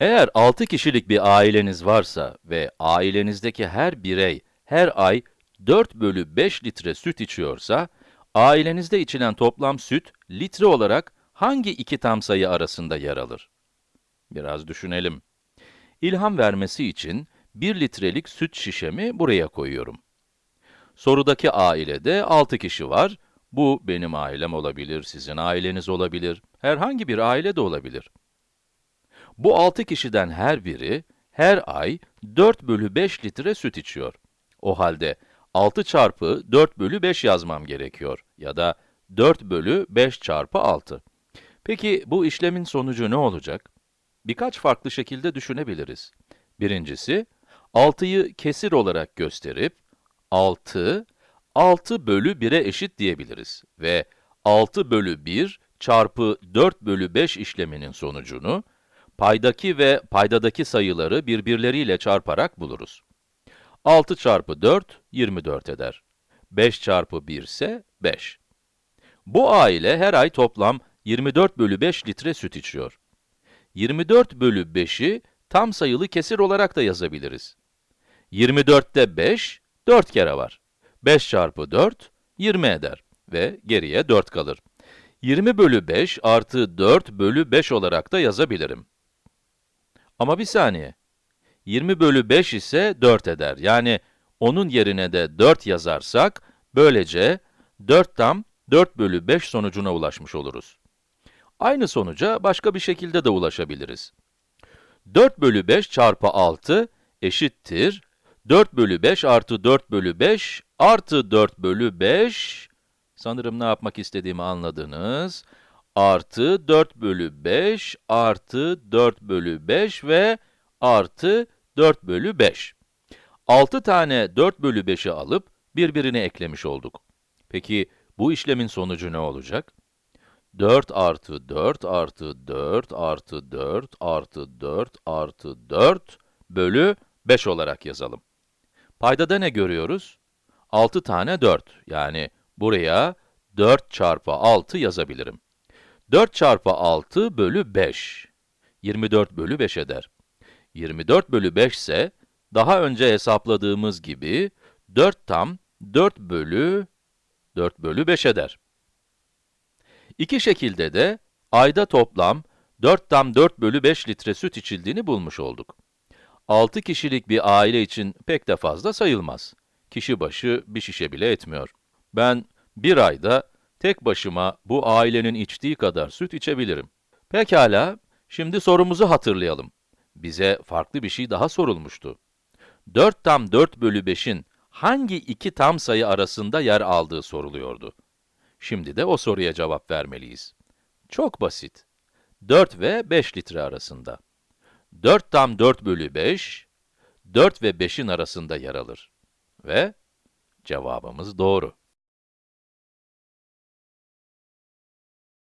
Eğer 6 kişilik bir aileniz varsa ve ailenizdeki her birey her ay 4 bölü 5 litre süt içiyorsa, ailenizde içilen toplam süt, litre olarak hangi iki tam sayı arasında yer alır? Biraz düşünelim. İlham vermesi için 1 litrelik süt şişemi buraya koyuyorum. Sorudaki ailede 6 kişi var. Bu benim ailem olabilir, sizin aileniz olabilir, herhangi bir aile de olabilir. Bu 6 kişiden her biri, her ay 4 bölü 5 litre süt içiyor. O halde 6 çarpı 4 bölü 5 yazmam gerekiyor. Ya da 4 bölü 5 çarpı 6. Peki bu işlemin sonucu ne olacak? Birkaç farklı şekilde düşünebiliriz. Birincisi, 6'yı kesir olarak gösterip, 6, 6 bölü 1'e eşit diyebiliriz. Ve 6 bölü 1 çarpı 4 bölü 5 işleminin sonucunu, paydaki ve paydadaki sayıları birbirleriyle çarparak buluruz. 6 çarpı 4, 24 eder. 5 çarpı 1 ise 5. Bu aile her ay toplam 24 bölü 5 litre süt içiyor. 24 bölü 5'i tam sayılı kesir olarak da yazabiliriz. 24'te 5, 4 kere var. 5 çarpı 4, 20 eder ve geriye 4 kalır. 20 bölü 5 artı 4 bölü 5 olarak da yazabilirim. Ama bir saniye. 20 bölü 5 ise 4 eder. Yani onun yerine de 4 yazarsak, böylece 4 tam 4 bölü 5 sonucuna ulaşmış oluruz. Aynı sonuca başka bir şekilde de ulaşabiliriz. 4 bölü 5 çarpı 6 eşittir 4 bölü 5 artı 4 bölü 5 artı 4 bölü 5, sanırım ne yapmak istediğimi anladınız, artı 4 bölü 5 artı 4 bölü 5 ve artı 4 bölü 5. 6 tane 4 bölü 5'i alıp birbirine eklemiş olduk. Peki bu işlemin sonucu ne olacak? 4 artı 4 artı 4 artı 4 artı 4 artı 4 bölü 5 olarak yazalım. Paydada ne görüyoruz? 6 tane 4, yani buraya 4 çarpı 6 yazabilirim. 4 çarpı 6 bölü 5, 24 bölü 5 eder. 24 bölü 5 ise, daha önce hesapladığımız gibi, 4 tam 4 bölü 4 bölü 5 eder. İki şekilde de, ayda toplam 4 tam 4 bölü 5 litre süt içildiğini bulmuş olduk. 6 kişilik bir aile için pek de fazla sayılmaz. Kişi başı bir şişe bile etmiyor. Ben bir ayda tek başıma bu ailenin içtiği kadar süt içebilirim. Pekala, şimdi sorumuzu hatırlayalım. Bize farklı bir şey daha sorulmuştu. 4 tam 4 bölü 5'in hangi iki tam sayı arasında yer aldığı soruluyordu. Şimdi de o soruya cevap vermeliyiz. Çok basit. 4 ve 5 litre arasında. 4 tam 4 bölü 5, 4 ve 5'in arasında yer alır. Ve cevabımız doğru.